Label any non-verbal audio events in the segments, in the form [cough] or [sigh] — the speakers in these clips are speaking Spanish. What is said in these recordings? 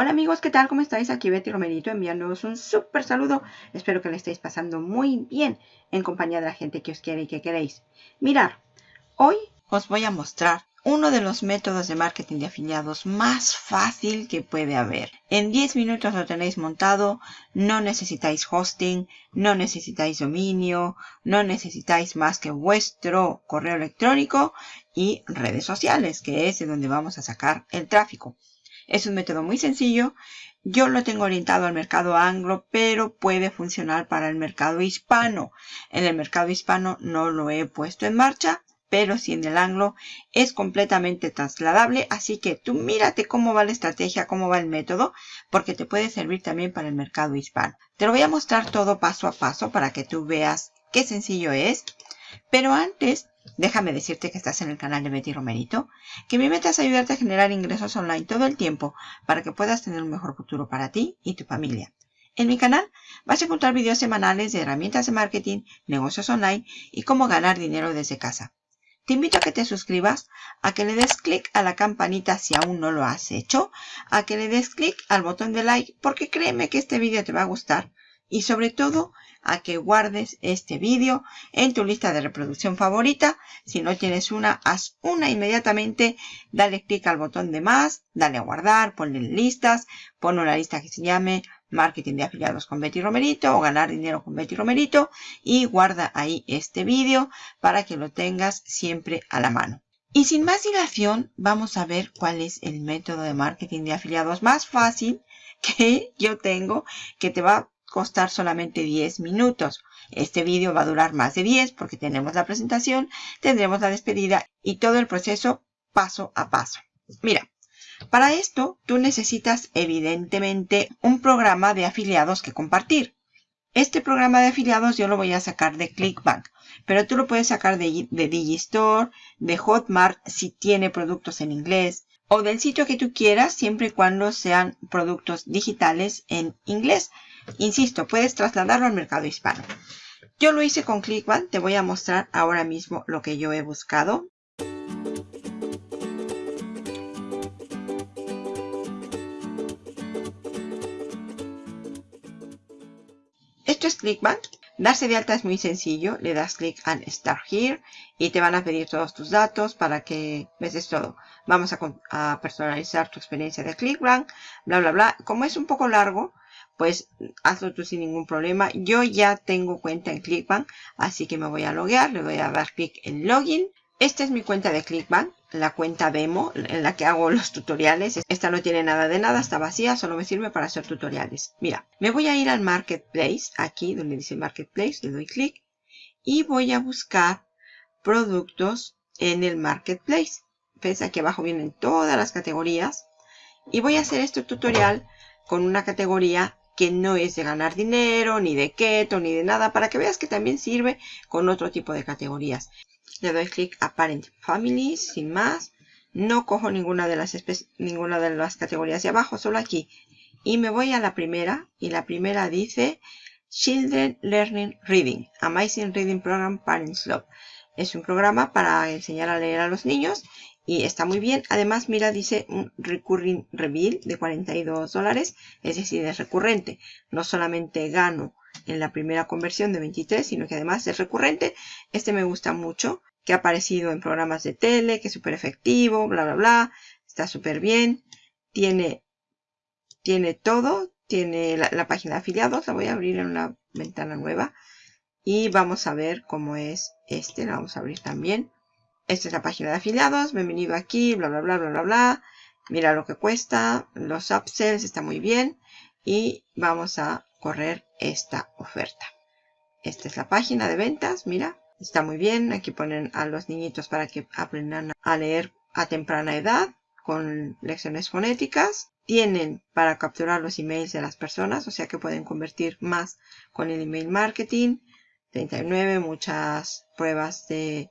Hola amigos, ¿qué tal? ¿Cómo estáis? Aquí Betty Romerito enviándoos un súper saludo. Espero que le estéis pasando muy bien en compañía de la gente que os quiere y que queréis. Mirar, hoy os voy a mostrar uno de los métodos de marketing de afiliados más fácil que puede haber. En 10 minutos lo tenéis montado, no necesitáis hosting, no necesitáis dominio, no necesitáis más que vuestro correo electrónico y redes sociales, que es de donde vamos a sacar el tráfico. Es un método muy sencillo. Yo lo tengo orientado al mercado anglo, pero puede funcionar para el mercado hispano. En el mercado hispano no lo he puesto en marcha, pero si en el anglo es completamente trasladable. Así que tú mírate cómo va la estrategia, cómo va el método, porque te puede servir también para el mercado hispano. Te lo voy a mostrar todo paso a paso para que tú veas qué sencillo es. Pero antes Déjame decirte que estás en el canal de Betty Romerito, que mi meta es ayudarte a generar ingresos online todo el tiempo para que puedas tener un mejor futuro para ti y tu familia. En mi canal vas a encontrar videos semanales de herramientas de marketing, negocios online y cómo ganar dinero desde casa. Te invito a que te suscribas, a que le des clic a la campanita si aún no lo has hecho, a que le des clic al botón de like porque créeme que este video te va a gustar y sobre todo a que guardes este vídeo en tu lista de reproducción favorita. Si no tienes una, haz una inmediatamente. Dale clic al botón de más, dale a guardar, ponle listas, pon una lista que se llame Marketing de afiliados con Betty Romerito o ganar dinero con Betty Romerito y guarda ahí este vídeo para que lo tengas siempre a la mano. Y sin más dilación, vamos a ver cuál es el método de marketing de afiliados más fácil [laughs] que yo tengo, que te va costar solamente 10 minutos. Este vídeo va a durar más de 10 porque tenemos la presentación, tendremos la despedida y todo el proceso paso a paso. Mira, para esto tú necesitas evidentemente un programa de afiliados que compartir. Este programa de afiliados yo lo voy a sacar de Clickbank, pero tú lo puedes sacar de, de Digistore, de Hotmart si tiene productos en inglés, o del sitio que tú quieras siempre y cuando sean productos digitales en inglés. Insisto, puedes trasladarlo al mercado hispano. Yo lo hice con ClickBank. Te voy a mostrar ahora mismo lo que yo he buscado. Esto es ClickBank. Darse de alta es muy sencillo. Le das clic en Start Here y te van a pedir todos tus datos para que ves todo. Vamos a, a personalizar tu experiencia de ClickBank, bla, bla, bla. Como es un poco largo, pues hazlo tú sin ningún problema. Yo ya tengo cuenta en ClickBank, así que me voy a loguear, le voy a dar clic en Login. Esta es mi cuenta de ClickBank, la cuenta demo en la que hago [laughs] los tutoriales. Esta no tiene nada de nada, está vacía, solo me sirve para hacer tutoriales. Mira, me voy a ir al Marketplace, aquí donde dice Marketplace, le doy clic y voy a buscar productos en el Marketplace. Ves, aquí abajo vienen todas las categorías y voy a hacer este tutorial con una categoría que no es de ganar dinero, ni de keto, ni de nada, para que veas que también sirve con otro tipo de categorías. Le doy clic a Parent Family, sin más. No cojo ninguna de las, ninguna de las categorías de abajo, solo aquí. Y me voy a la primera, y la primera dice Children Learning Reading, Amazing Reading Program Parents Love. Es un programa para enseñar a leer a los niños y está muy bien. Además, mira, dice un recurring reveal de 42 dólares, es decir, es recurrente. No solamente gano en la primera conversión de 23, sino que además es recurrente. Este me gusta mucho, que ha aparecido en programas de tele, que es súper efectivo, bla, bla, bla. Está súper bien. Tiene, tiene todo. Tiene la, la página de afiliados. La voy a abrir en una ventana nueva. Y vamos a ver cómo es este. La vamos a abrir también. Esta es la página de afiliados. Bienvenido aquí, bla, bla, bla, bla, bla, bla. Mira lo que cuesta. Los upsells está muy bien. Y vamos a correr esta oferta. Esta es la página de ventas. Mira, está muy bien. Aquí ponen a los niñitos para que aprendan a leer a temprana edad con lecciones fonéticas. Tienen para capturar los emails de las personas, o sea que pueden convertir más con el email marketing. 39, muchas pruebas de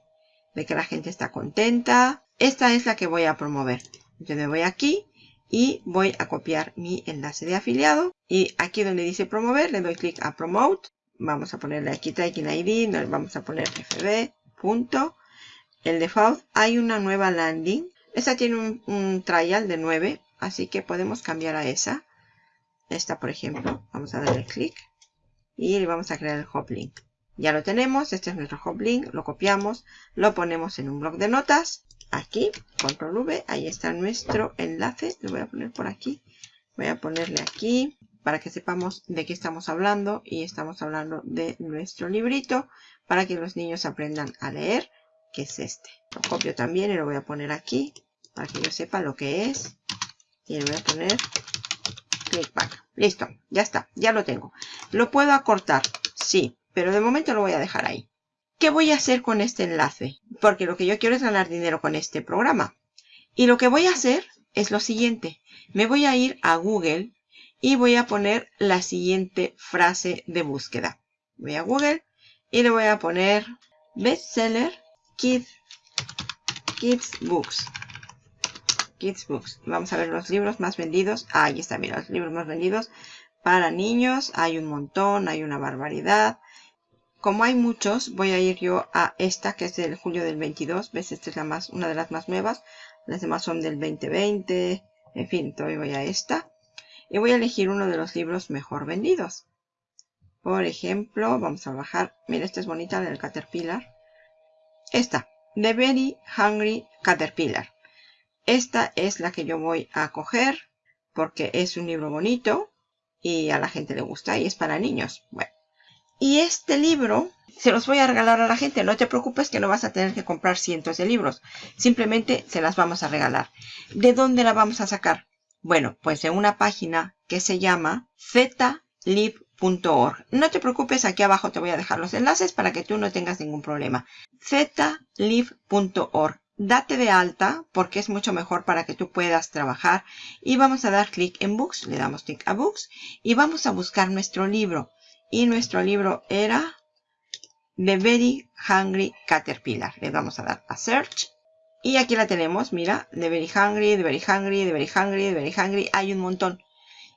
que la gente está contenta. Esta es la que voy a promover. Yo me voy aquí y voy a copiar mi enlace de afiliado. Y aquí donde dice promover, le doy clic a promote. Vamos a ponerle aquí tracking ID, vamos a poner fb. El default, hay una nueva landing. Esta tiene un, trial de 9 así que podemos cambiar a esa. Esta, por ejemplo, vamos a darle clic y le vamos a crear el hop link. Ya lo tenemos, este es nuestro hop link, lo copiamos, lo ponemos en un bloc de notas. Aquí, control V, ahí está nuestro enlace. Lo voy a poner por aquí. Voy a ponerle aquí para que sepamos de qué estamos hablando. Y estamos hablando de nuestro librito para que los niños aprendan a leer, que es este. Lo copio también y lo voy a poner aquí para que yo sepa lo que es. Y le voy a poner clickback. Listo, ya está, ya lo tengo. ¿Lo puedo acortar? Sí, pero de momento lo voy a dejar ahí. ¿Qué voy a hacer con este enlace? Porque lo que yo quiero es ganar dinero con este programa. Y lo que voy a hacer es lo siguiente. Me voy a ir a Google y voy a poner la siguiente frase de búsqueda. Voy a Google y le voy a poner bestseller kids, books. Kids Books. Vamos a ver los libros más vendidos. Ah, ahí están, mira, los libros más vendidos para niños. Hay un montón, hay una barbaridad. Como hay muchos, voy a ir yo a esta que es del julio del 22. ¿Ves? Esta es la más, una de las más nuevas. Las demás son del 2020. En fin, todavía voy a esta. Y voy a elegir uno de los libros mejor vendidos. Por ejemplo, vamos a bajar. Mira, esta es bonita, del Caterpillar. Esta, The Very Hungry Caterpillar. Esta es la que yo voy a coger porque es un libro bonito y a la gente le gusta y es para niños. Bueno, y este libro se los voy a regalar a la gente. No te preocupes que no vas a tener que comprar cientos de libros. Simplemente se las vamos a regalar. ¿De dónde la vamos a sacar? Bueno, pues de una página que se llama zlib.org. No te preocupes, aquí abajo te voy a dejar los enlaces para que tú no tengas ningún problema. zlib.org date de alta porque es mucho mejor para que tú puedas trabajar y vamos a dar clic en Books, le damos clic a Books y vamos a buscar nuestro libro y nuestro libro era The Very Hungry Caterpillar, le vamos a dar a Search y aquí la tenemos, mira, The Very Hungry, The Very Hungry, The Very Hungry, The Very Hungry, hay un montón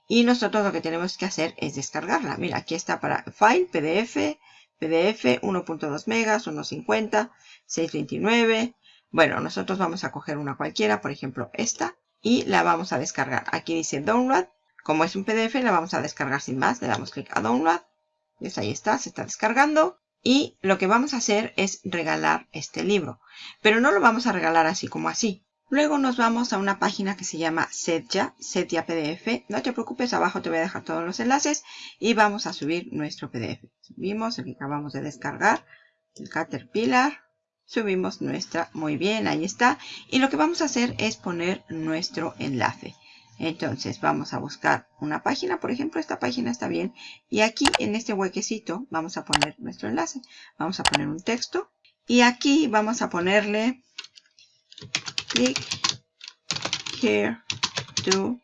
y nosotros lo que tenemos que hacer es descargarla, mira, aquí está para File, PDF, PDF 1.2 megas, 1.50, 629 bueno, nosotros vamos a coger una cualquiera, por ejemplo esta, y la vamos a descargar. Aquí dice Download. Como es un PDF, la vamos a descargar sin más. Le damos clic a Download. Pues ahí está, se está descargando. Y lo que vamos a hacer es regalar este libro. Pero no lo vamos a regalar así como así. Luego nos vamos a una página que se llama Setya, Setya PDF. No te preocupes, abajo te voy a dejar todos los enlaces. Y vamos a subir nuestro PDF. Subimos el que acabamos de descargar, el Caterpillar subimos nuestra, muy bien, ahí está. Y lo que vamos a hacer es poner nuestro enlace. Entonces vamos a buscar una página, por ejemplo, esta página está bien. Y aquí en este huequecito vamos a poner nuestro enlace. Vamos a poner un texto. Y aquí vamos a ponerle click here to,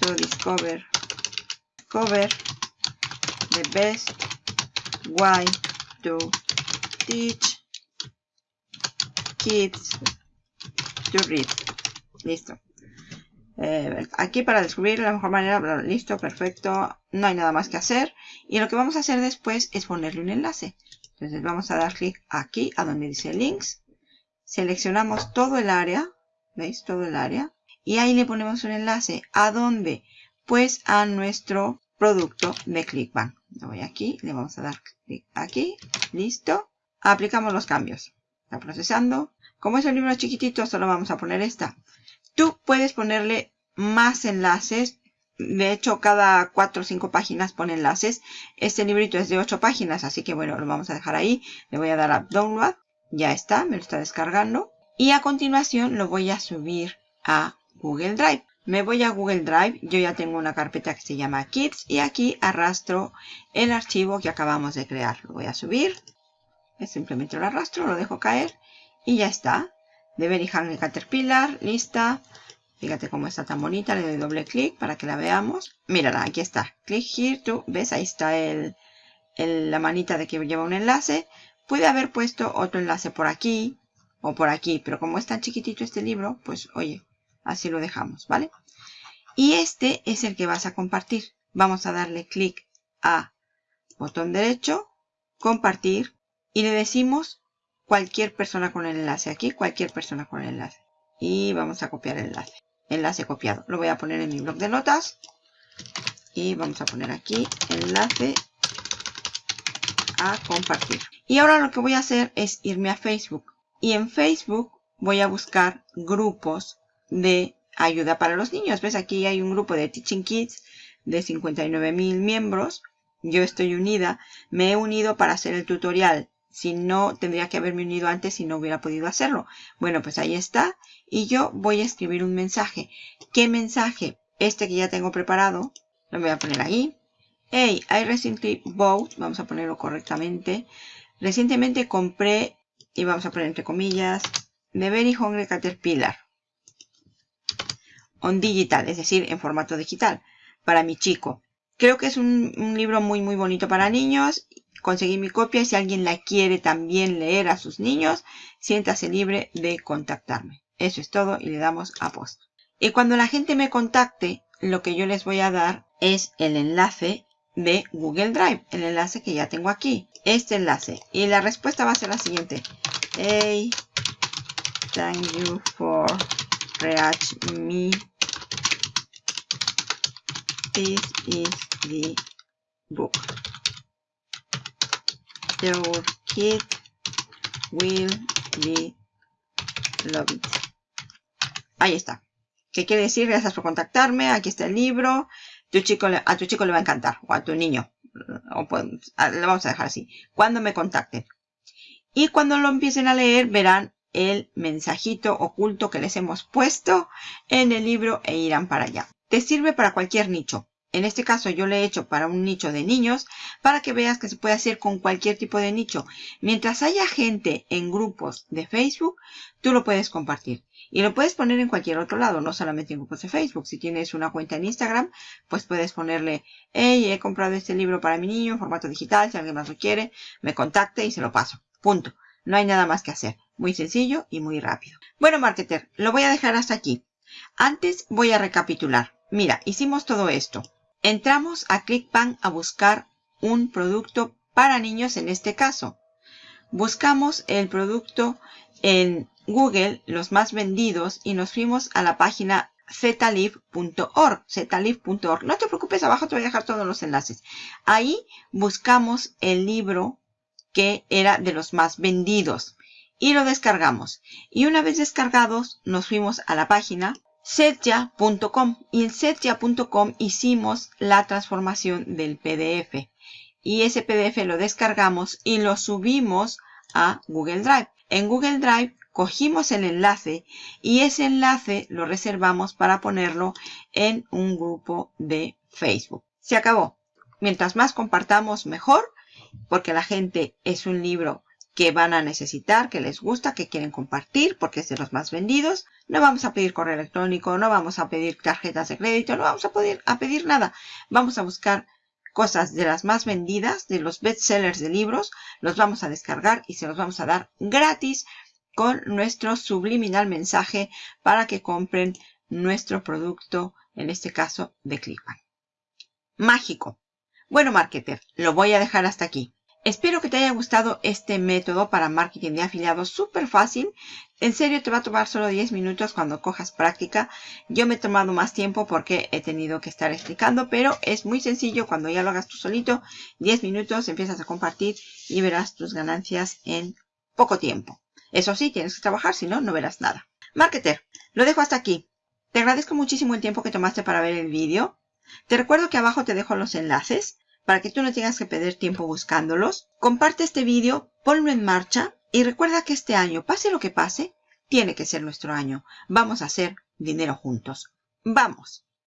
to discover, discover the best way to teach Kids to read. Listo. Eh, aquí para descubrir la mejor manera, listo, perfecto, no hay nada más que hacer. Y lo que vamos a hacer después es ponerle un enlace. Entonces vamos a dar clic aquí, a donde dice links. Seleccionamos todo el área, ¿veis? Todo el área. Y ahí le ponemos un enlace. ¿A dónde? Pues a nuestro producto de ClickBank. Le voy aquí, le vamos a dar clic aquí, listo. Aplicamos los cambios. Está procesando. Como es un libro chiquitito, solo vamos a poner esta. Tú puedes ponerle más enlaces. De hecho, cada 4 o 5 páginas pone enlaces. Este librito es de 8 páginas, así que bueno, lo vamos a dejar ahí. Le voy a dar a Download. Ya está, me lo está descargando. Y a continuación lo voy a subir a Google Drive. Me voy a Google Drive, yo ya tengo una carpeta que se llama Kids y aquí arrastro el archivo que acabamos de crear. Lo voy a subir, simplemente lo arrastro, lo dejo caer y ya está. De Very Hungry Caterpillar, lista. Fíjate cómo está tan bonita. Le doy doble clic para que la veamos. Mírala, aquí está. Click here to. ¿Ves? Ahí está el, la manita de que lleva un enlace. Puede haber puesto otro enlace por aquí o por aquí. Pero como es tan chiquitito este libro, pues oye, así lo dejamos, ¿vale? Y este es el que vas a compartir. Vamos a darle clic a botón derecho, compartir y le decimos cualquier persona con el enlace. Aquí cualquier persona con el enlace. Y vamos a copiar el enlace. enlace copiado. Lo voy a poner en mi blog de notas. Y vamos a poner aquí enlace a compartir. Y ahora lo que voy a hacer es irme a Facebook. Y en Facebook voy a buscar grupos de ayuda para los niños. ¿Ves? Aquí hay un grupo de Teaching Kids de 59 mil miembros. Yo estoy unida. Me he unido para hacer el tutorial. Si no, tendría que haberme unido antes si no hubiera podido hacerlo. Bueno, pues ahí está. Y yo voy a escribir un mensaje. ¿Qué mensaje? Este que ya tengo preparado. Lo voy a poner ahí. Hey, I recently bought. Vamos a ponerlo correctamente. Recientemente compré, y vamos a poner entre comillas, The Very Hungry Caterpillar. On digital, es decir, en formato digital, para mi chico. Creo que es un, libro muy muy bonito para niños. Conseguí mi copia y si alguien la quiere también leer a sus niños, siéntase libre de contactarme. Eso es todo y le damos a post. Y cuando la gente me contacte, lo que yo les voy a dar es el enlace de Google Drive, el enlace que ya tengo aquí, este enlace. Y la respuesta va a ser la siguiente. Hey, thank you for reach me. This is the book. Your kid will be love it. Ahí está. ¿Qué quiere decir? Gracias por contactarme. Aquí está el libro tu chico, a tu chico le va a encantar, o a tu niño. O pues, le vamos a dejar así. Cuando me contacten. Y cuando lo empiecen a leer, verán el mensajito oculto que les hemos puesto en el libro e irán para allá. Te sirve para cualquier nicho. En este caso yo le he hecho para un nicho de niños para que veas que se puede hacer con cualquier tipo de nicho. Mientras haya gente en grupos de Facebook, tú lo puedes compartir. Y lo puedes poner en cualquier otro lado, no solamente en grupos de Facebook. Si tienes una cuenta en Instagram, pues puedes ponerle, hey, he comprado este libro para mi niño en formato digital, si alguien más lo quiere, me contacte y se lo paso. Punto. No hay nada más que hacer. Muy sencillo y muy rápido. Bueno, marketer, lo voy a dejar hasta aquí. Antes voy a recapitular. Mira, hicimos todo esto. Entramos a ClickBank a buscar un producto para niños en este caso. Buscamos el producto en Google, los más vendidos, y nos fuimos a la página zlive.org, zlive.org. No te preocupes, abajo te voy a dejar todos los enlaces. Ahí buscamos el libro que era de los más vendidos y lo descargamos. Y una vez descargados, nos fuimos a la página setya.com y en setya.com hicimos la transformación del PDF y ese PDF lo descargamos y lo subimos a Google Drive. En Google Drive cogimos el enlace y ese enlace lo reservamos para ponerlo en un grupo de Facebook. Se acabó. Mientras más compartamos mejor porque la gente es un libro que van a necesitar, que les gusta, que quieren compartir porque es de los más vendidos. No vamos a pedir correo electrónico, no vamos a pedir tarjetas de crédito, no vamos a, pedir, nada. Vamos a buscar cosas de las más vendidas, de los bestsellers de libros, los vamos a descargar y se los vamos a dar gratis con nuestro subliminal mensaje para que compren nuestro producto, en este caso de Clickbank. Mágico. Bueno, marketer, lo voy a dejar hasta aquí. Espero que te haya gustado este método para marketing de afiliados súper fácil. En serio, te va a tomar solo 10 minutos cuando cojas práctica. Yo me he tomado más tiempo porque he tenido que estar explicando, pero es muy sencillo. Cuando ya lo hagas tú solito, 10 minutos, empiezas a compartir y verás tus ganancias en poco tiempo. Eso sí, tienes que trabajar, si no, no verás nada. Marketer, lo dejo hasta aquí. Te agradezco muchísimo el tiempo que tomaste para ver el vídeo. Te recuerdo que abajo te dejo los enlaces para que tú no tengas que perder tiempo buscándolos. Comparte este vídeo, ponlo en marcha y recuerda que este año, pase lo que pase, tiene que ser nuestro año. Vamos a hacer dinero juntos. ¡Vamos!